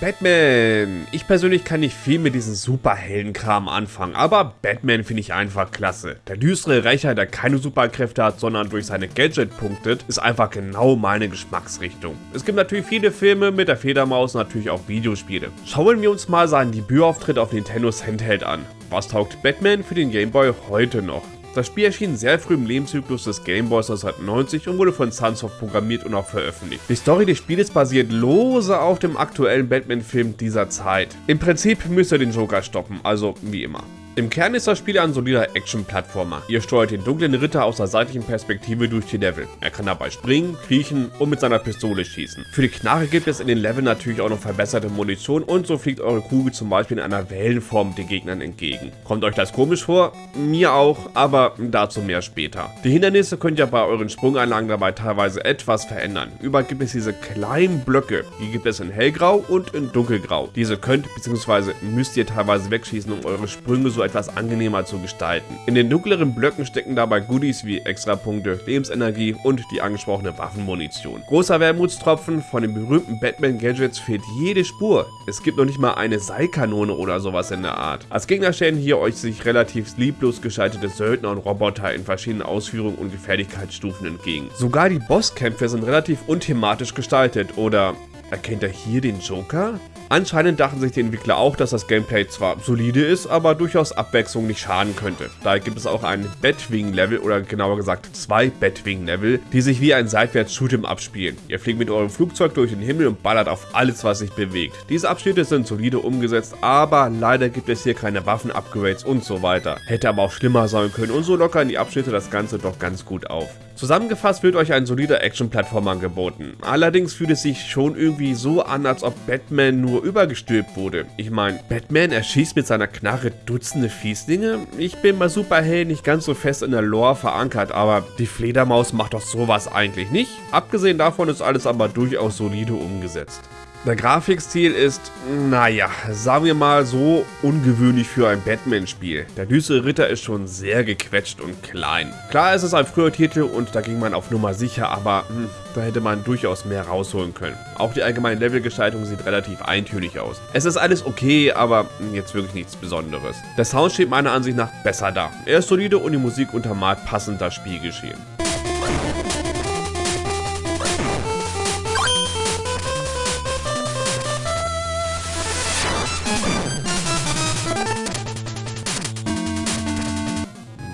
Batman. Ich persönlich kann nicht viel mit diesem Superheldenkram anfangen, aber Batman finde ich einfach klasse. Der düstere Rächer, der keine Superkräfte hat, sondern durch seine Gadget punktet, ist einfach genau meine Geschmacksrichtung. Es gibt natürlich viele Filme mit der Fledermaus natürlich auch Videospiele. Schauen wir uns mal seinen Debütauftritt auf Nintendos Handheld an. Was taugt Batman für den Game Boy heute noch? Das Spiel erschien sehr früh im Lebenszyklus des Gameboys 1990 und wurde von Sunsoft programmiert und auch veröffentlicht. Die Story des Spieles basiert lose auf dem aktuellen Batman-Film dieser Zeit. Im Prinzip müsst ihr den Joker stoppen, also wie immer. Im Kern ist das Spiel ein solider Action-Plattformer. Ihr steuert den dunklen Ritter aus der seitlichen Perspektive durch die Level. Er kann dabei springen, kriechen und mit seiner Pistole schießen. Für die Knarre gibt es in den Leveln natürlich auch noch verbesserte Munition und so fliegt eure Kugel zum Beispiel in einer Wellenform den Gegnern entgegen. Kommt euch das komisch vor? Mir auch, aber dazu mehr später. Die Hindernisse könnt ihr bei euren Sprunganlagen dabei teilweise etwas verändern. Überall gibt es diese kleinen Blöcke, die gibt es in hellgrau und in dunkelgrau. Diese könnt bzw. müsst ihr teilweise wegschießen, um eure Sprünge so etwas angenehmer zu gestalten. In den dunkleren Blöcken stecken dabei Goodies wie Extrapunkte, Lebensenergie und die angesprochene Waffenmunition. Großer Wermutstropfen, von den berühmten Batman-Gadgets fehlt jede Spur. Es gibt noch nicht mal eine Seilkanone oder sowas in der Art. Als Gegner stellen hier euch sich relativ lieblos geschaltete Söldner und Roboter in verschiedenen Ausführungen und Gefährlichkeitsstufen entgegen. Sogar die Bosskämpfe sind relativ unthematisch gestaltet oder Erkennt er hier den Joker? Anscheinend dachten sich die Entwickler auch, dass das Gameplay zwar solide ist, aber durchaus Abwechslung nicht schaden könnte. Daher gibt es auch ein Batwing-Level oder genauer gesagt zwei Batwing-Level, die sich wie ein Seitwärts-Shoot'em abspielen. Ihr fliegt mit eurem Flugzeug durch den Himmel und ballert auf alles, was sich bewegt. Diese Abschnitte sind solide umgesetzt, aber leider gibt es hier keine Waffen-Upgrades und so weiter. Hätte aber auch schlimmer sein können und so lockern die Abschnitte das Ganze doch ganz gut auf. Zusammengefasst wird euch ein solider Action-Plattformer angeboten. Allerdings fühlt es sich schon irgendwie so an, als ob Batman nur übergestülpt wurde. Ich meine, Batman erschießt mit seiner Knarre Dutzende Fieslinge? Ich bin bei Superhelden nicht ganz so fest in der Lore verankert, aber die Fledermaus macht doch sowas eigentlich nicht. Abgesehen davon ist alles aber durchaus solide umgesetzt. Der Grafikstil ist, naja, sagen wir mal so, ungewöhnlich für ein Batman-Spiel. Der düstere Ritter ist schon sehr gequetscht und klein. Klar ist es ein früher Titel und da ging man auf Nummer sicher, aber hm, da hätte man durchaus mehr rausholen können. Auch die allgemeine Levelgestaltung sieht relativ eintönig aus. Es ist alles okay, aber jetzt wirklich nichts Besonderes. Der Sound steht meiner Ansicht nach besser da. Er ist solide und die Musik untermalt passend das Spielgeschehen.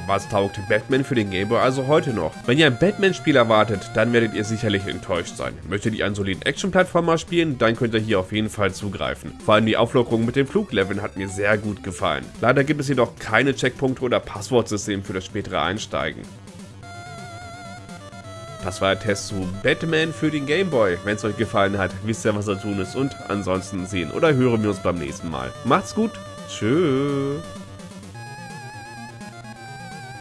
Was taugt Batman für den Gameboy also heute noch? Wenn ihr ein Batman-Spiel erwartet, dann werdet ihr sicherlich enttäuscht sein. Möchtet ihr einen soliden Action-Plattformer spielen, dann könnt ihr hier auf jeden Fall zugreifen. Vor allem die Auflockerung mit den Flugleveln hat mir sehr gut gefallen. Leider gibt es jedoch keine Checkpunkte oder Passwortsystem für das spätere Einsteigen. Das war der Test zu Batman für den Gameboy. Wenn es euch gefallen hat, wisst ihr, was zu tun ist. Und ansonsten sehen oder hören wir uns beim nächsten Mal. Macht's gut. Tschüss.